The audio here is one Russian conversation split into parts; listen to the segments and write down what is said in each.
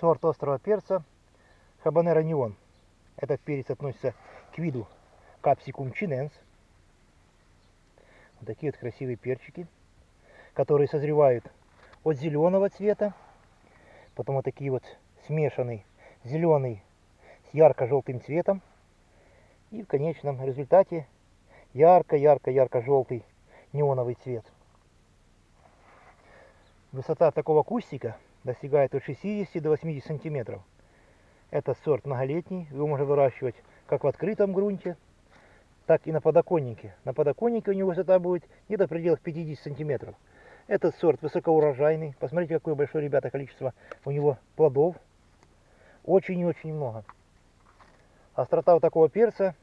сорт острого перца Habanero Neon. Этот перец относится к виду Capsicum chinense. Вот такие вот красивые перчики, которые созревают от зеленого цвета, потом вот такие вот смешанный зеленый с ярко-желтым цветом. И в конечном результате ярко-ярко-ярко-желтый неоновый цвет. Высота такого кустика достигает от 60 до 80 сантиметров. Это сорт многолетний, его можно выращивать как в открытом грунте, так и на подоконнике. На подоконнике у него высота будет где-то в пределах 50 сантиметров. Этот сорт высокоурожайный. Посмотрите, какое большое, ребята, количество у него плодов. Очень и очень много. Острота у такого перца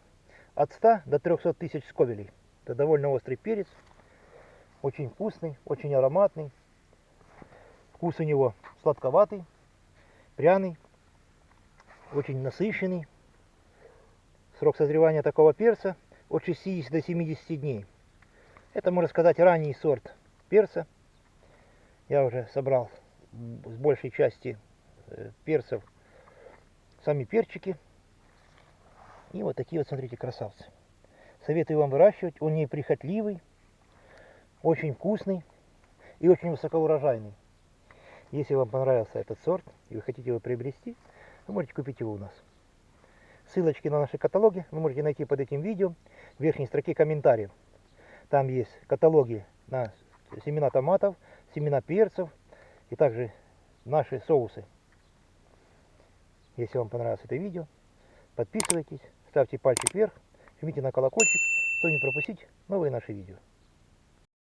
от 100 до 300 тысяч сковелей. Это довольно острый перец. Очень вкусный, очень ароматный. Вкус у него сладковатый, пряный, очень насыщенный. Срок созревания такого перца от 60 до 70 дней. Это, можно сказать, ранний сорт перца. Я уже собрал с большей части э, перцев сами перчики. И вот такие вот, смотрите, красавцы. Советую вам выращивать. Он неприхотливый, очень вкусный и очень высокоурожайный. Если вам понравился этот сорт и вы хотите его приобрести, вы можете купить его у нас. Ссылочки на наши каталоги вы можете найти под этим видео в верхней строке комментариев. Там есть каталоги на семена томатов, семена перцев и также наши соусы. Если вам понравилось это видео, подписывайтесь, ставьте пальчик вверх, жмите на колокольчик, чтобы не пропустить новые наши видео.